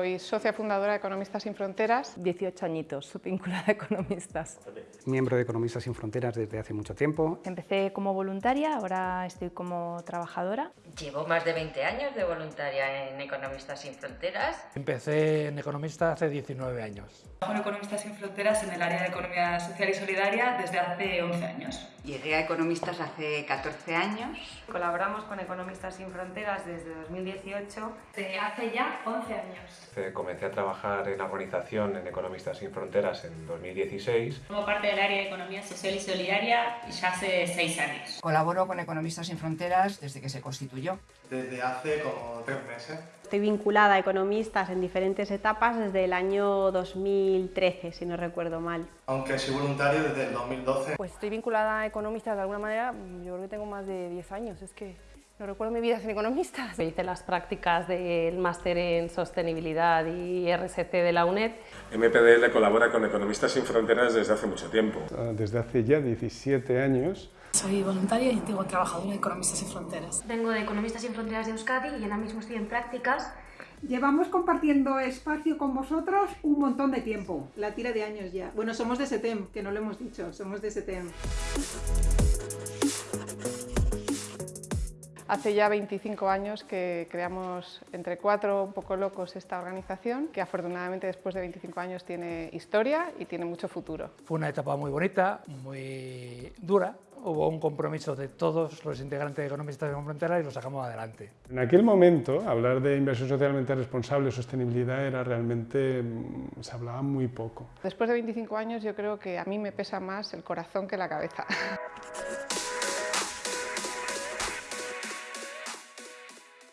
Soy socia fundadora de Economistas Sin Fronteras. 18 añitos vinculada a Economistas. Miembro de Economistas Sin Fronteras desde hace mucho tiempo. Empecé como voluntaria, ahora estoy como trabajadora. Llevo más de 20 años de voluntaria en Economistas Sin Fronteras. Empecé en Economistas hace 19 años. Trabajo en Economistas Sin Fronteras en el área de Economía Social y Solidaria desde hace 11 años. Llegué a Economistas hace 14 años. Colaboramos con Economistas Sin Fronteras desde 2018. Desde hace ya 11 años. Comencé a trabajar en la organización en Economistas Sin Fronteras en 2016. Como parte del área de Economía Social y Solidaria ya hace 6 años. Colaboro con Economistas Sin Fronteras desde que se constituyó. Desde hace como tres meses. Estoy vinculada a Economistas en diferentes etapas desde el año 2013, si no recuerdo mal. Aunque soy voluntario desde el 2012. Pues estoy vinculada a Economistas de alguna manera, yo creo que tengo más de 10 años, es que no recuerdo mi vida sin economistas. Hice las prácticas del máster en sostenibilidad y RSC de la UNED. MPDL colabora con Economistas Sin Fronteras desde hace mucho tiempo. Desde hace ya 17 años. Soy voluntaria y antiguo trabajadora de Economistas Sin Fronteras. Vengo de Economistas Sin Fronteras de Euskadi y ahora mismo estoy en prácticas. Llevamos compartiendo espacio con vosotros un montón de tiempo. La tira de años ya. Bueno, somos de SETEM, que no lo hemos dicho, somos de SETEM. Hace ya 25 años que creamos entre cuatro un poco locos esta organización, que afortunadamente después de 25 años tiene historia y tiene mucho futuro. Fue una etapa muy bonita, muy dura, hubo un compromiso de todos los integrantes de Economistas Sin Fronteras y lo sacamos adelante. En aquel momento, hablar de inversión socialmente responsable, sostenibilidad, era realmente, se hablaba muy poco. Después de 25 años yo creo que a mí me pesa más el corazón que la cabeza.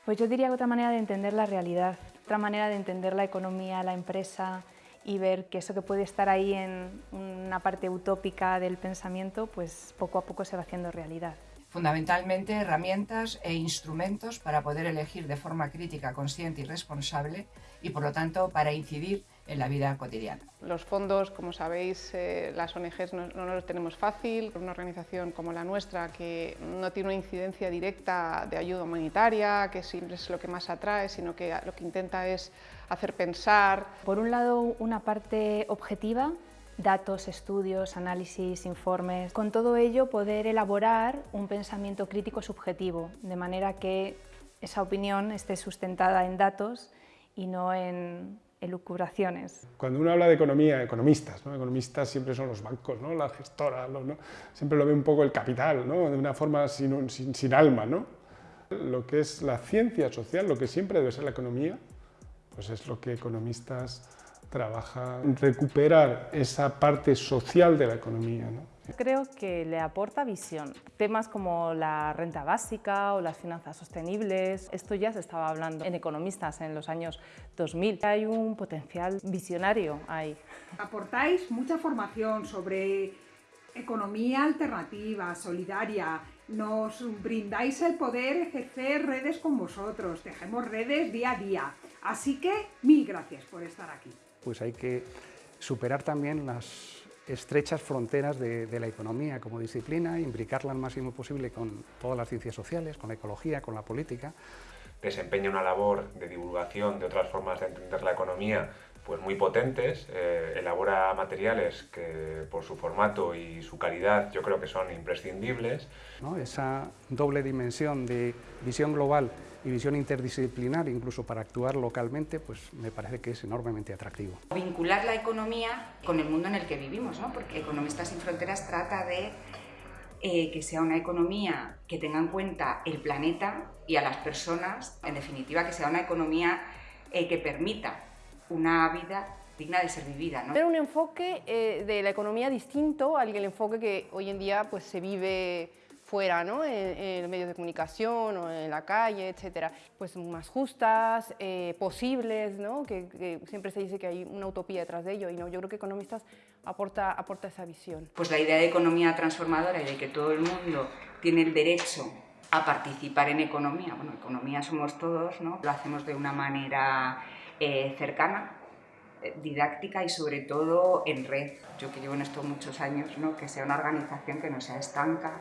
Pues yo diría que otra manera de entender la realidad, otra manera de entender la economía, la empresa y ver que eso que puede estar ahí en una parte utópica del pensamiento, pues poco a poco se va haciendo realidad. Fundamentalmente herramientas e instrumentos para poder elegir de forma crítica, consciente y responsable y por lo tanto para incidir en la vida cotidiana. Los fondos, como sabéis, eh, las ONGs no, no los tenemos fácil. Una organización como la nuestra, que no tiene una incidencia directa de ayuda humanitaria, que siempre es lo que más atrae, sino que lo que intenta es hacer pensar. Por un lado, una parte objetiva, datos, estudios, análisis, informes. Con todo ello, poder elaborar un pensamiento crítico subjetivo, de manera que esa opinión esté sustentada en datos y no en elucubraciones. Cuando uno habla de economía, economistas, ¿no? economistas siempre son los bancos, ¿no? las gestoras, ¿no? siempre lo ve un poco el capital, ¿no? de una forma sin, sin, sin alma. ¿no? Lo que es la ciencia social, lo que siempre debe ser la economía, pues es lo que economistas trabajan, recuperar esa parte social de la economía. ¿no? Creo que le aporta visión. Temas como la renta básica o las finanzas sostenibles, esto ya se estaba hablando en economistas en los años 2000. Hay un potencial visionario ahí. Aportáis mucha formación sobre economía alternativa, solidaria, nos brindáis el poder ejercer redes con vosotros, tejemos redes día a día. Así que mil gracias por estar aquí. Pues hay que superar también las estrechas fronteras de, la economía como disciplina, imbricarla al máximo posible con todas las ciencias sociales, con la ecología, con la política. Desempeña una labor de divulgación de otras formas de entender la economía pues muy potentes, eh, elabora materiales que por su formato y su calidad yo creo que son imprescindibles. ¿No? Esa doble dimensión de visión global y visión interdisciplinar, incluso para actuar localmente, pues me parece que es enormemente atractivo. Vincular la economía con el mundo en el que vivimos, ¿no? porque Economistas Sin Fronteras trata de eh, que sea una economía que tenga en cuenta el planeta y a las personas, en definitiva que sea una economía eh, que permita una vida digna de ser vivida. ¿no? Tener un enfoque eh, de la economía distinto al enfoque que hoy en día pues, se vive fuera, ¿no? en, en medios de comunicación o en la calle, etcétera, pues más justas, eh, posibles, ¿no? Que, que, siempre se dice que hay una utopía detrás de ello y no, yo creo que Economistas aporta, aporta esa visión. Pues la idea de economía transformadora y de que todo el mundo tiene el derecho a participar en economía, bueno, economía somos todos, ¿no? Lo hacemos de una manera eh, cercana, eh, didáctica y sobre todo en red. Yo que llevo en esto muchos años, ¿no? que sea una organización que no sea estanca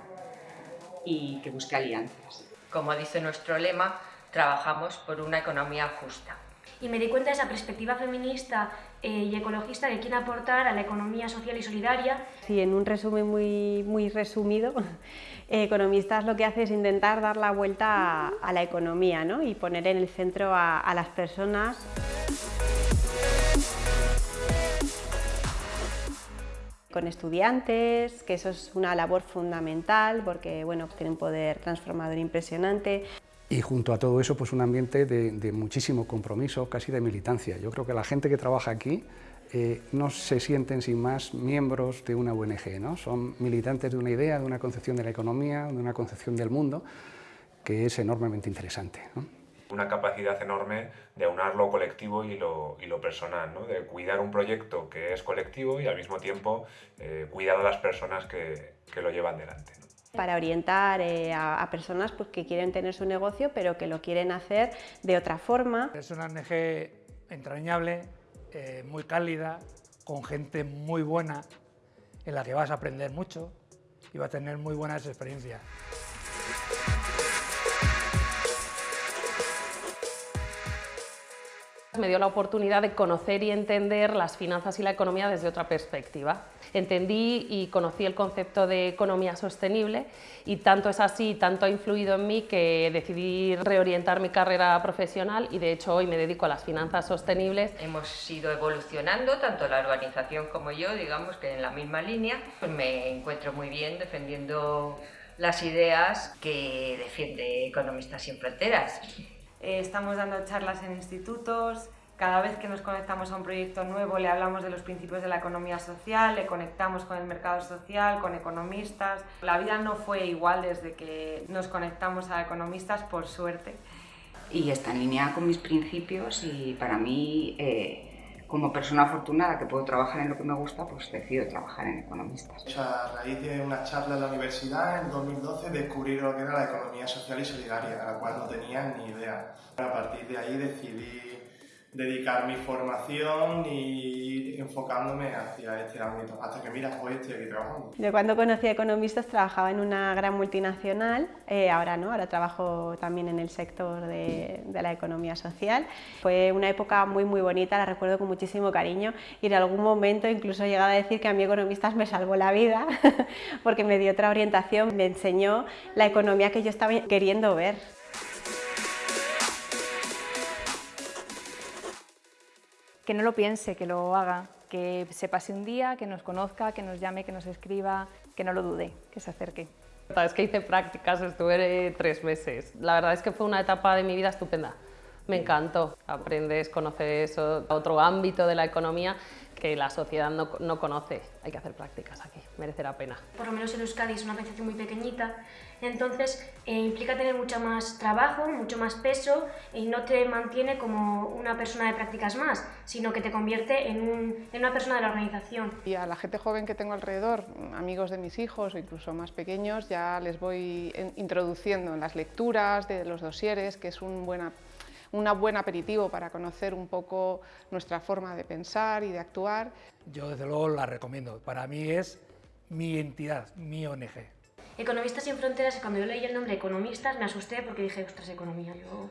y que busque alianzas. Como dice nuestro lema, trabajamos por una economía justa. y me di cuenta de esa perspectiva feminista eh, y ecologista que quiere aportar a la economía social y solidaria. Sí, en un resumen muy, muy resumido, Economistas lo que hace es intentar dar la vuelta a, la economía ¿no? y poner en el centro a, las personas. con estudiantes, que eso es una labor fundamental porque bueno, tienen un poder transformador impresionante. Y junto a todo eso, pues un ambiente de, de muchísimo compromiso, casi de militancia. Yo creo que la gente que trabaja aquí eh, no se sienten sin más miembros de una ONG, ¿no? son militantes de una idea, de una concepción de la economía, de una concepción del mundo, que es enormemente interesante. Una capacidad enorme de aunar lo colectivo y lo, personal, de cuidar un proyecto que es colectivo y al mismo tiempo eh, cuidar a las personas que, lo llevan delante. para orientar eh, a, personas pues, que quieren tener su negocio pero que lo quieren hacer de otra forma. Es una ONG entrañable, eh, muy cálida, con gente muy buena, en la que vas a aprender mucho y vas a tener muy buenas experiencias. Me dio la oportunidad de conocer y entender las finanzas y la economía desde otra perspectiva. Entendí y conocí el concepto de economía sostenible y tanto es así, tanto ha influido en mí que decidí reorientar mi carrera profesional y de hecho hoy me dedico a las finanzas sostenibles. Hemos ido evolucionando, tanto la organización como yo, digamos que en la misma línea. Pues me encuentro muy bien defendiendo las ideas que defiende Economistas sin Fronteras. Eh, estamos dando charlas en institutos, cada vez que nos conectamos a un proyecto nuevo le hablamos de los principios de la economía social, le conectamos con el mercado social, con economistas. La vida no fue igual desde que nos conectamos a economistas, por suerte. Y está en línea con mis principios y para mí, eh, como persona afortunada que puedo trabajar en lo que me gusta, pues decido trabajar en economistas. A raíz de una charla en la universidad en 2012 descubrí lo que era la economía social y solidaria, a la cual no tenía ni idea. A partir de ahí decidí dedicar mi formación y enfocándome hacia este ámbito, hasta que mira, hoy estoy aquí trabajando. Yo cuando conocí a economistas trabajaba en una gran multinacional, eh, ahora no, ahora trabajo también en el sector de, de, la economía social. Fue una época muy muy bonita, la recuerdo con muchísimo cariño y en algún momento incluso he llegado a decir que a mí economistas me salvó la vida porque me dio otra orientación, me enseñó la economía que yo estaba queriendo ver. Que no lo piense, que lo haga, que se pase un día, que nos conozca, que nos llame, que nos escriba, que no lo dude, que se acerque. Es que hice prácticas, estuve tres meses. La verdad es que fue una etapa de mi vida estupenda. Me encantó. Aprendes, conoces otro ámbito de la economía que la sociedad no, no, conoce. Hay que hacer prácticas aquí, merece la pena. Por lo menos en Euskadi es una organización muy pequeñita, entonces eh, implica tener mucho más trabajo, mucho más peso y no te mantiene como una persona de prácticas más, sino que te convierte en, un, en una persona de la organización. Y a la gente joven que tengo alrededor, amigos de mis hijos o incluso más pequeños, ya les voy introduciendo en las lecturas de los dosieres, que es un buena un buen aperitivo para conocer un poco nuestra forma de pensar y de actuar. Yo desde luego la recomiendo, para mí es mi entidad, mi ONG. Economistas sin Fronteras, cuando yo leí el nombre Economistas me asusté porque dije, ostras, economía, yo...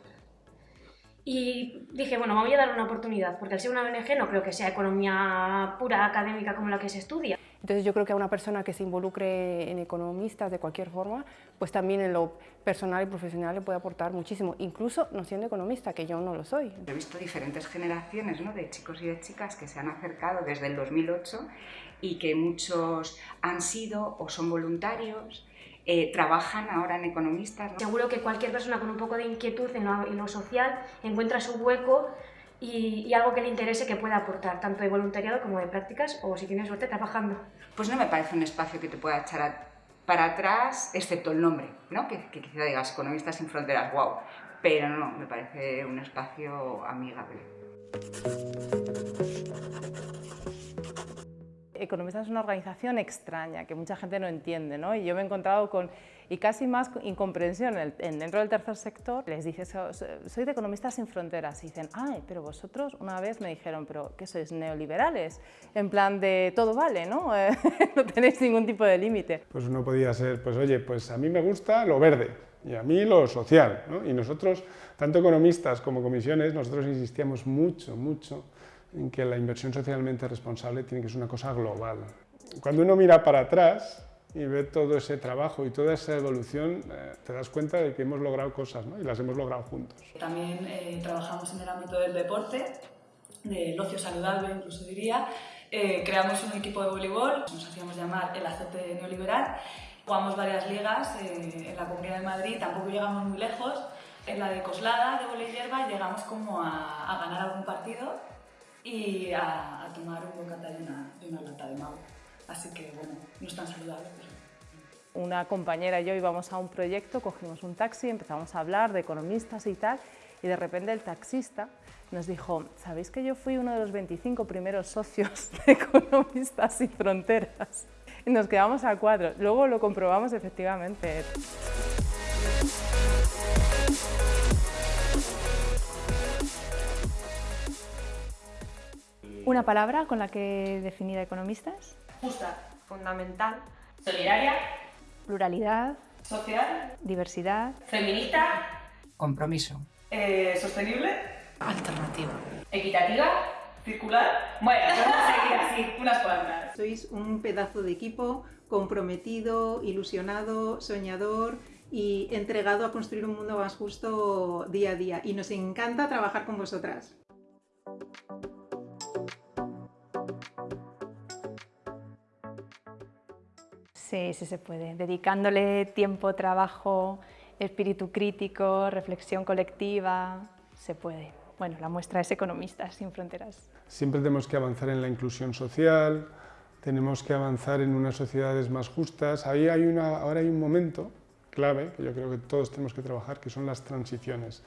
Y dije, bueno, vamos a darle una oportunidad, porque al ser una ONG no creo que sea economía pura académica como la que se estudia. Entonces yo creo que a una persona que se involucre en economistas de cualquier forma, pues también en lo personal y profesional le puede aportar muchísimo, incluso no siendo economista, que yo no lo soy. He visto diferentes generaciones ¿no? de chicos y de chicas que se han acercado desde el 2008 y que muchos han sido o son voluntarios eh, trabajan ahora en economistas. Seguro que cualquier persona con un poco de inquietud en lo, social encuentra su hueco y, algo que le interese que pueda aportar, tanto de voluntariado como de prácticas o si tienes suerte trabajando. Pues no me parece un espacio que te pueda echar para atrás, excepto el nombre, ¿no? que, que quizá digas Economistas sin Fronteras, wow, pero no, me parece un espacio amigable. Economistas es una organización extraña que mucha gente no entiende, ¿no? Y yo me he encontrado con, y casi más incomprensión en, dentro del tercer sector, les dices, soy de Economistas sin Fronteras, y dicen, ay, pero vosotros una vez me dijeron, pero ¿qué sois neoliberales? En plan de todo vale, ¿no? no tenéis ningún tipo de límite. Pues uno podía ser, pues oye, pues a mí me gusta lo verde, y a mí lo social. ¿no? Y nosotros, tanto economistas como comisiones, nosotros insistíamos mucho, mucho en que la inversión socialmente responsable tiene que ser una cosa global. Cuando uno mira para atrás y ve todo ese trabajo y toda esa evolución, eh, te das cuenta de que hemos logrado cosas ¿no? y las hemos logrado juntos. También eh, trabajamos en el ámbito del deporte, del ocio saludable incluso diría. Eh, creamos un equipo de voleibol, nos hacíamos llamar el azote neoliberal. Jugamos varias ligas en la Comunidad de Madrid, tampoco llegamos muy lejos. En la de Coslada, de volei hierba, llegamos como a, a ganar algún partido y a, a tomar un bocata de una, de una lata de mago. Así que, bueno, no es tan saludable. Una compañera y yo íbamos a un proyecto, cogimos un taxi, empezamos a hablar de economistas y tal, y de repente el taxista nos dijo, ¿sabéis que yo fui uno de los 25 primeros socios de Economistas sin Fronteras? Y nos quedamos a cuatro. Luego lo comprobamos efectivamente. ¿Una palabra con la que definir a economistas? Justa, fundamental, solidaria, Pluralidad, social, diversidad, feminista, Compromiso. eh, sostenible, Alternativa. equitativa, circular. Bueno, vamos a seguir así, unas cuantas. Sois un pedazo de equipo comprometido, ilusionado, soñador y entregado a construir un mundo más justo día a día. Y nos encanta trabajar con vosotras. Sí, sí se puede. Dedicándole tiempo, trabajo, espíritu crítico, reflexión colectiva, se puede. Bueno, la muestra es Economistas sin Fronteras. Siempre tenemos que avanzar en la inclusión social, tenemos que avanzar en unas sociedades más justas. Ahí hay una, ahora hay un momento clave que yo creo que todos tenemos que trabajar, que son las transiciones.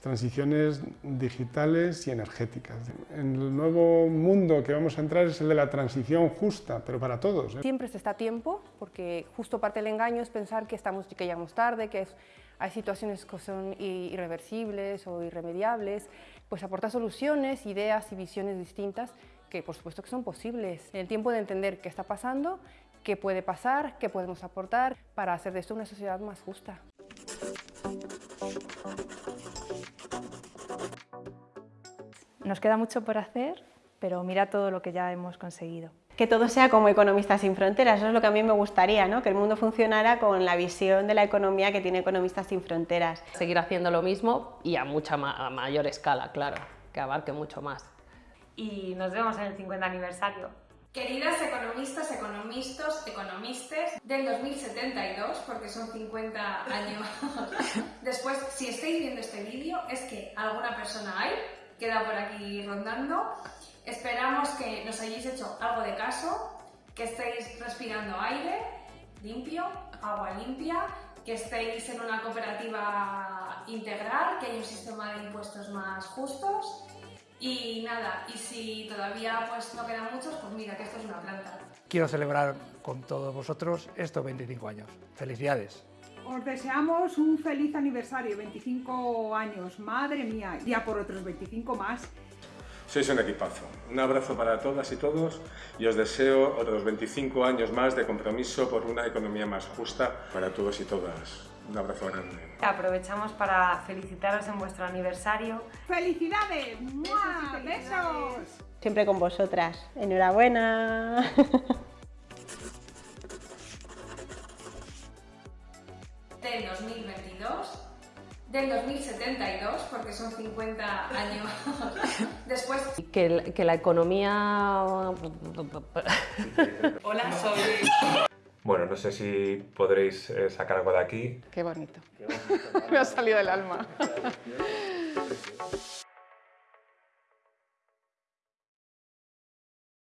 Transiciones digitales y energéticas. En el nuevo mundo que vamos a entrar es el de la transición justa, pero para todos. ¿eh? Siempre se está a tiempo, porque justo parte del engaño es pensar que, estamos, que llegamos tarde, que es- hay situaciones que son irreversibles o irremediables, pues aportar soluciones, ideas y visiones distintas que por supuesto que son posibles. El tiempo de entender qué está pasando, qué puede pasar, qué podemos aportar para hacer de esto una sociedad más justa. Nos queda mucho por hacer, pero mira todo lo que ya hemos conseguido. Que todo sea como Economistas sin Fronteras, eso es lo que a mí me gustaría, ¿no? que el mundo funcionara con la visión de la economía que tiene Economistas sin Fronteras. Seguir haciendo lo mismo y a mucha ma- a mayor escala, claro, que abarque mucho más. Y nos vemos en el 50 aniversario. Queridas economistas, economistas, economistas del 2072, porque son 50 años después, si estáis viendo este vídeo, es que alguna persona hay, queda por aquí rondando. Esperamos que nos hayáis hecho algo de caso, que estéis respirando aire limpio, agua limpia, que estéis en una cooperativa integral, que haya un sistema de impuestos más justos y nada, y si todavía pues no quedan muchos, pues mira que esto es una planta. Quiero celebrar con todos vosotros estos 25 años. Felicidades. Os deseamos un feliz aniversario, 25 años, madre mía, ya por otros 25 más. Sois un equipazo. Un abrazo para todas y todos y os deseo otros 25 años más de compromiso por una economía más justa para todos y todas. Un abrazo grande. Aprovechamos para felicitaros en vuestro aniversario. ¡Felicidades! ¡Mua! ¡Besos! Siempre con vosotras. Enhorabuena. Del 2022, del 2072, porque son 50 años después. Que, el- que la economía... Hola, soy... Bueno, no sé si podréis eh, sacar algo de aquí. Qué bonito. Me ha salido del alma.